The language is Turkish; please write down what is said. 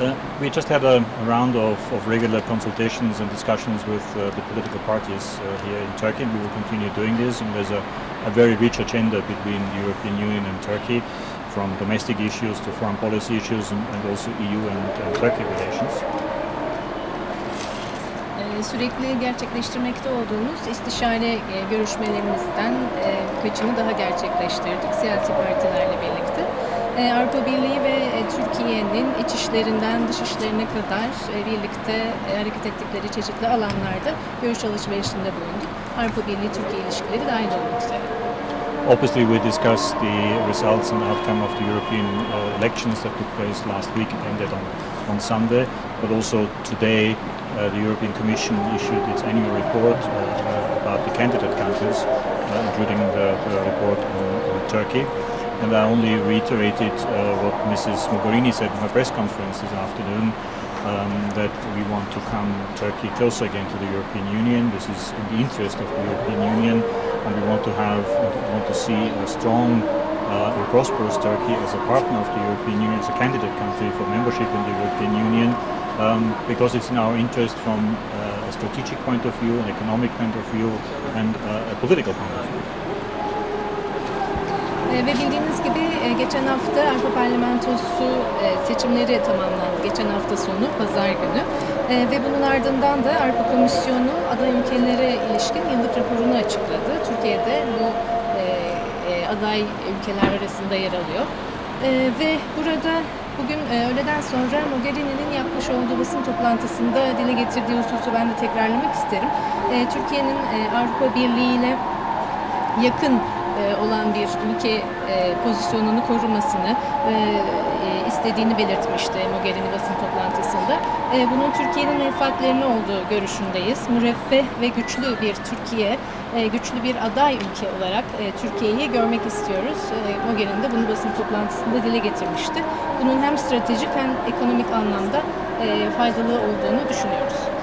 Uh, we just had a, a round of, of regular consultations and discussions with uh, the political parties uh, here in Turkey. We will continue doing this, and there's a, a very rich agenda between the European Union and Turkey, from domestic issues to foreign policy issues, and, and also EU and, and Turkey relations. Sürekli gerçekleştirmekte olduğumuz istişare görüşmelerimizden birkaçını daha gerçekleştirdik siyasi. E, Avrupa Birliği ve e, Türkiye'nin iç işlerinden dış işlerine kadar e, birlikte e, hareket ettikleri çeşitli alanlarda görüş alışverişinde bulunduk. Avrupa Birliği-Türkiye ilişkileri dahil olmak üzere. Obviously, we discussed the results and outcome of the European uh, elections that took place last week and ended on, on Sunday. But also today, uh, the European Commission issued its annual report uh, about the candidate countries, uh, including the, the report on, on Turkey. And I only reiterated uh, what Mrs. Mogherini said in her press conference this afternoon, um, that we want to come Turkey closer again to the European Union. This is in the interest of the European Union, and we want to have, want to see a strong uh, and prosperous Turkey as a partner of the European Union, as a candidate country for membership in the European Union, um, because it's in our interest from uh, a strategic point of view, an economic point of view, and uh, a political point of view. E, Ve bildiğiniz gibi e, geçen hafta Avrupa Parlamentosu e, seçimleri tamamlandı. Geçen hafta sonu, pazar günü. E, Ve bunun ardından da Avrupa Komisyonu aday ülkelere ilişkin yıllık raporunu açıkladı. Türkiye'de bu aday ülkeler arasında yer alıyor. Ve burada bugün öğleden sonra Mogherini'nin yapmış olduğu basın toplantısında dile getirdiği hususu ben de tekrarlamak isterim. Türkiye'nin Avrupa Birliği ile yakın olan bir ülke e, pozisyonunu korumasını e, e, istediğini belirtmişti Mogherini basın toplantısında. E, Bunun Türkiye'nin menfaatlerine olduğu görüşündeyiz. Müreffeh ve güçlü bir Türkiye, e, güçlü bir aday ülke olarak e, Türkiye'yi görmek istiyoruz. E, Mogherini de bunu basın toplantısında dile getirmişti. Bunun hem stratejik hem ekonomik anlamda e, faydalı olduğunu düşünüyoruz.